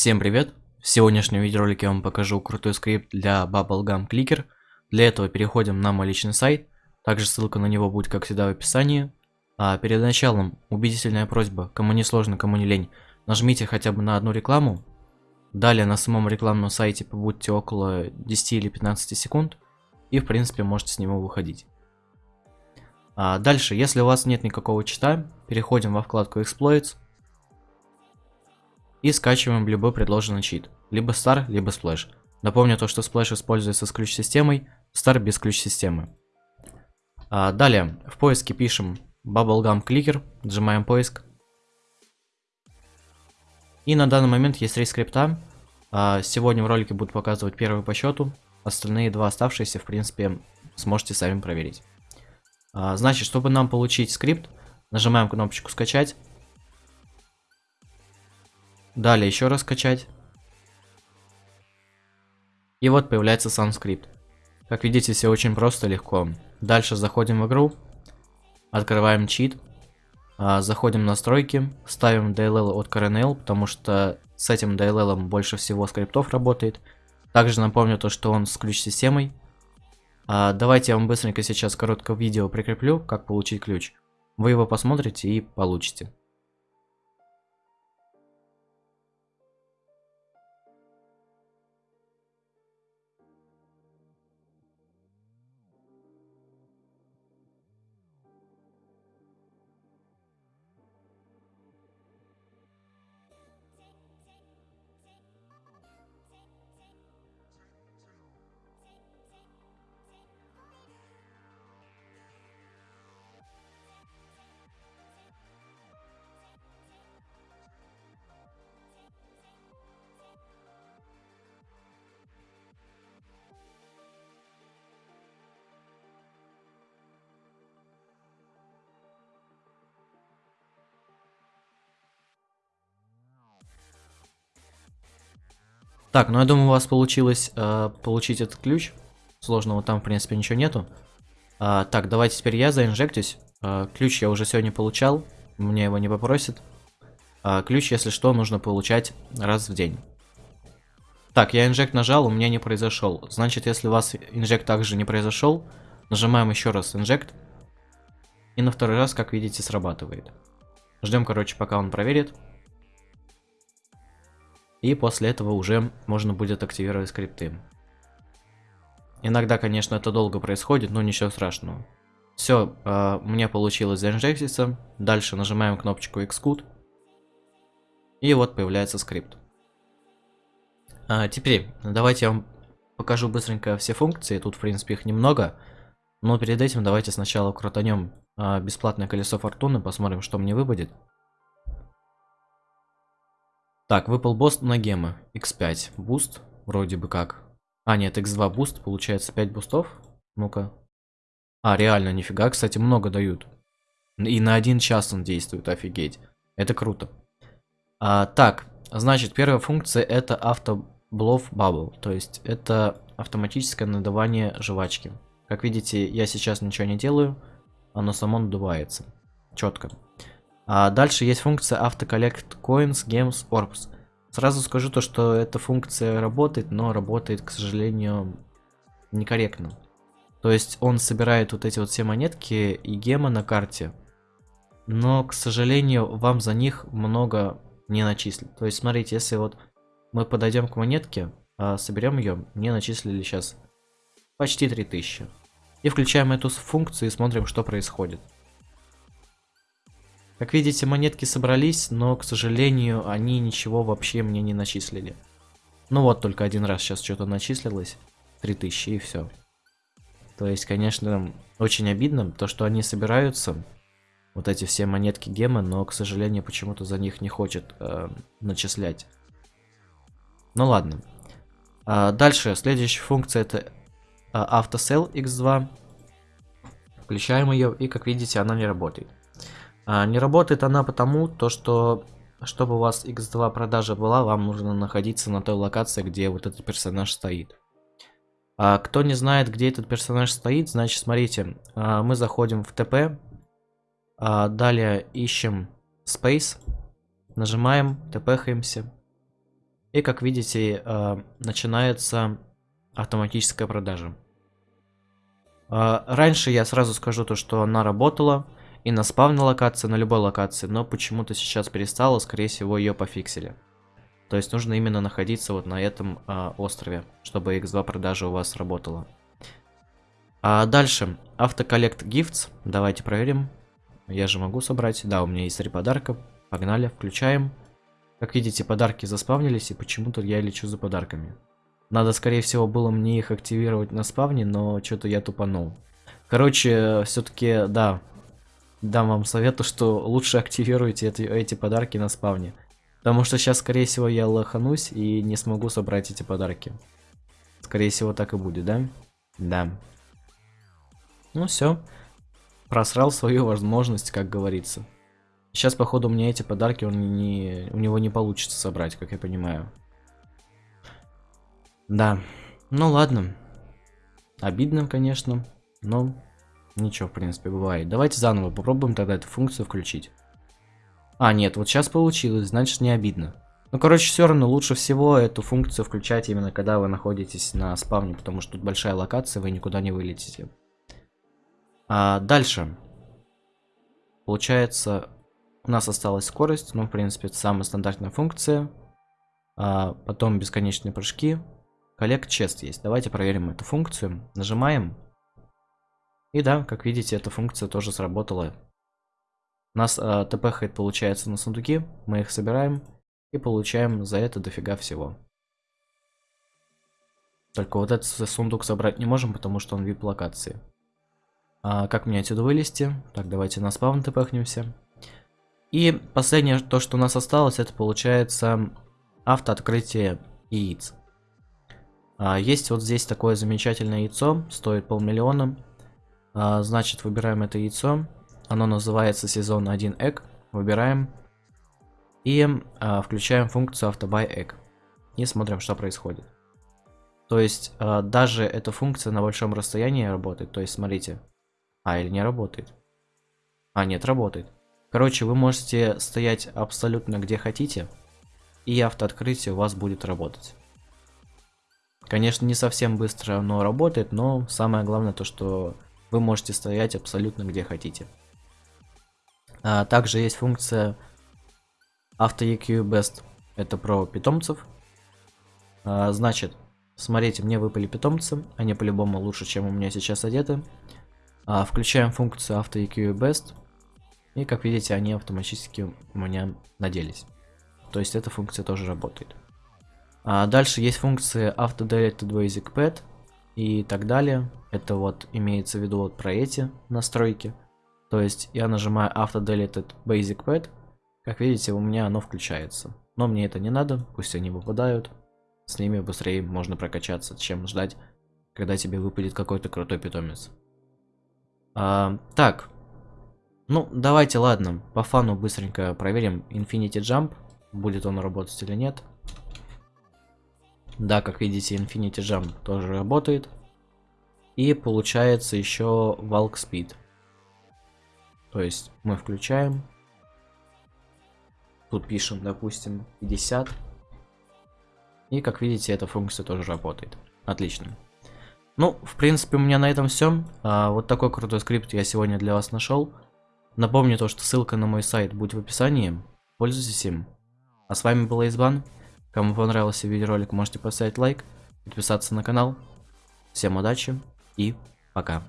Всем привет! В сегодняшнем видеоролике я вам покажу крутой скрипт для Bubblegum Clicker. Для этого переходим на мой личный сайт, также ссылка на него будет как всегда в описании. А перед началом убедительная просьба, кому не сложно, кому не лень, нажмите хотя бы на одну рекламу. Далее на самом рекламном сайте побудьте около 10 или 15 секунд и в принципе можете с него выходить. А дальше, если у вас нет никакого чита, переходим во вкладку Exploits и скачиваем любой предложенный чит, либо Star, либо Splash. Напомню то, что Splash используется с ключ-системой, Star без ключ-системы. А далее, в поиске пишем Bubblegum Clicker, нажимаем поиск. И на данный момент есть три скрипта. А сегодня в ролике буду показывать первый по счету, остальные два оставшиеся, в принципе, сможете сами проверить. А, значит, чтобы нам получить скрипт, нажимаем кнопочку скачать. Далее еще раз скачать. И вот появляется сам скрипт. Как видите, все очень просто, легко. Дальше заходим в игру, открываем чит, а, заходим в настройки, ставим DLL от CRNL, потому что с этим DLL больше всего скриптов работает. Также напомню то, что он с ключ-системой. А, давайте я вам быстренько сейчас короткое видео прикреплю, как получить ключ. Вы его посмотрите и получите. Так, ну я думаю, у вас получилось э, получить этот ключ. Сложного там, в принципе, ничего нету. А, так, давайте теперь я заинжектюсь. А, ключ я уже сегодня получал. Мне его не попросят. А, ключ, если что, нужно получать раз в день. Так, я инжект нажал, у меня не произошел. Значит, если у вас инжект также не произошел, нажимаем еще раз инжект. И на второй раз, как видите, срабатывает. Ждем, короче, пока он проверит. И после этого уже можно будет активировать скрипты. Иногда, конечно, это долго происходит, но ничего страшного. Все, э, мне получилось заинжектиться. Дальше нажимаем кнопочку Xcode. И вот появляется скрипт. А, теперь, давайте я вам покажу быстренько все функции. Тут, в принципе, их немного. Но перед этим давайте сначала крутанем а, бесплатное колесо фортуны, посмотрим, что мне выпадет. Так, выпал босс на гемы. X5. Буст. Вроде бы как. А, нет, X2 буст. Получается 5 бустов. Ну-ка. А, реально, нифига, кстати, много дают. И на один час он действует, офигеть. Это круто. А, так, значит, первая функция это auto blow bubble. То есть, это автоматическое надувание жвачки. Как видите, я сейчас ничего не делаю. Оно само надувается. Четко. А дальше есть функция AutoCollect Coins, Games, Orbs. Сразу скажу то, что эта функция работает, но работает, к сожалению, некорректно. То есть он собирает вот эти вот все монетки и гемы на карте, но, к сожалению, вам за них много не начислят. То есть, смотрите, если вот мы подойдем к монетке, а соберем ее, мне начислили сейчас почти 3000. И включаем эту функцию и смотрим, что происходит. Как видите, монетки собрались, но, к сожалению, они ничего вообще мне не начислили. Ну вот, только один раз сейчас что-то начислилось. 3000 и все. То есть, конечно, очень обидно, то, что они собираются, вот эти все монетки гемы, но, к сожалению, почему-то за них не хочет э, начислять. Ну ладно. А, дальше, следующая функция это э, AutoSell X2. Включаем ее, и, как видите, она не работает. А, не работает она потому, то что чтобы у вас x2 продажа была, вам нужно находиться на той локации, где вот этот персонаж стоит. А, кто не знает, где этот персонаж стоит, значит, смотрите, а, мы заходим в ТП, а, далее ищем Space, нажимаем, тпхаемся. И как видите, начинается автоматическая продажа. Раньше я сразу скажу то, что она работала и на спавной локации, на любой локации, но почему-то сейчас перестала, скорее всего ее пофиксили. То есть нужно именно находиться вот на этом э, острове, чтобы X2 продажа у вас работала. А дальше, автоколлект gifts, давайте проверим. Я же могу собрать, да, у меня есть три подарка, погнали, включаем. Как видите, подарки заспавнились, и почему-то я лечу за подарками. Надо, скорее всего, было мне их активировать на спавне, но что-то я тупанул. Короче, все-таки, да, дам вам совету, что лучше активируйте эти, эти подарки на спавне. Потому что сейчас, скорее всего, я лоханусь и не смогу собрать эти подарки. Скорее всего, так и будет, да? Да. Ну все. Просрал свою возможность, как говорится. Сейчас, походу, у меня эти подарки он не, у него не получится собрать, как я понимаю. Да. Ну ладно. Обидно, конечно, но ничего, в принципе, бывает. Давайте заново попробуем тогда эту функцию включить. А, нет, вот сейчас получилось, значит не обидно. Ну, короче, все равно лучше всего эту функцию включать именно когда вы находитесь на спавне, потому что тут большая локация, вы никуда не вылетите. А, дальше. Получается, у нас осталась скорость, ну, в принципе, это самая стандартная функция. А, потом бесконечные прыжки. Коллект чест есть. Давайте проверим эту функцию. Нажимаем. И да, как видите, эта функция тоже сработала. У нас а, тпхает, получается, на сундуки. Мы их собираем и получаем за это дофига всего. Только вот этот сундук собрать не можем, потому что он вип локации. А, как мне отсюда вылезти? Так, давайте на спавн тпхнемся. И последнее, то, что у нас осталось, это получается автооткрытие яиц. А, есть вот здесь такое замечательное яйцо, стоит полмиллиона. А, значит, выбираем это яйцо. Оно называется сезон 1 egg. Выбираем. И а, включаем функцию автобай egg. И смотрим, что происходит. То есть, а, даже эта функция на большом расстоянии работает. То есть, смотрите. А, или не работает. А, нет, работает. Короче, вы можете стоять абсолютно где хотите, и автооткрытие у вас будет работать. Конечно, не совсем быстро оно работает, но самое главное то, что вы можете стоять абсолютно где хотите. А, также есть функция AutoEQ Best. Это про питомцев. А, значит, смотрите, мне выпали питомцы. Они по-любому лучше, чем у меня сейчас одеты. А, включаем функцию AutoEQ Best. И как видите, они автоматически у меня наделись. То есть эта функция тоже работает. А дальше есть функции AutoDelete Basic Pet и так далее. Это вот имеется в виду вот про эти настройки. То есть я нажимаю AutoDeleted Basic Pet. Как видите, у меня оно включается. Но мне это не надо, пусть они выпадают. С ними быстрее можно прокачаться, чем ждать, когда тебе выпадет какой-то крутой питомец. А, так, ну, давайте, ладно, по фану быстренько проверим Infinity Jump. Будет он работать или нет. Да, как видите, Infinity Jump тоже работает. И получается еще Walk Speed. То есть мы включаем. Тут пишем, допустим, 50. И как видите, эта функция тоже работает. Отлично. Ну, в принципе, у меня на этом все. А, вот такой крутой скрипт я сегодня для вас нашел. Напомню то, что ссылка на мой сайт будет в описании. Пользуйтесь им. А с вами был Избан. Кому понравился видеоролик, можете поставить лайк, подписаться на канал. Всем удачи и пока.